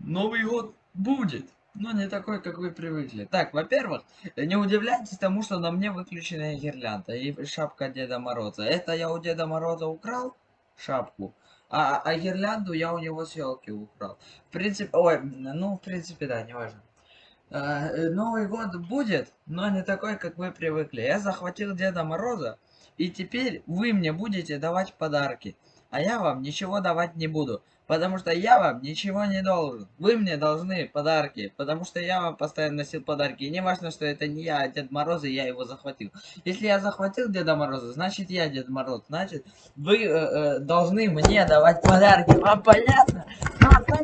Новый год будет, но не такой, как вы привыкли. Так, во-первых, не удивляйтесь тому, что на мне выключенная гирлянда и шапка Деда Мороза. Это я у Деда Мороза украл шапку, а, а гирлянду я у него с елки украл. В принципе, ой, ну, в принципе, да, не важно. Э, Новый год будет, но не такой, как вы привыкли. Я захватил Деда Мороза, и теперь вы мне будете давать подарки. А я вам ничего давать не буду, потому что я вам ничего не должен. Вы мне должны подарки, потому что я вам постоянно носил подарки. И не важно, что это не я, а Дед Мороз, и я его захватил. Если я захватил Деда Мороза, значит я Дед Мороз. Значит, вы э, э, должны мне давать подарки. Вам понятно? Вам понятно?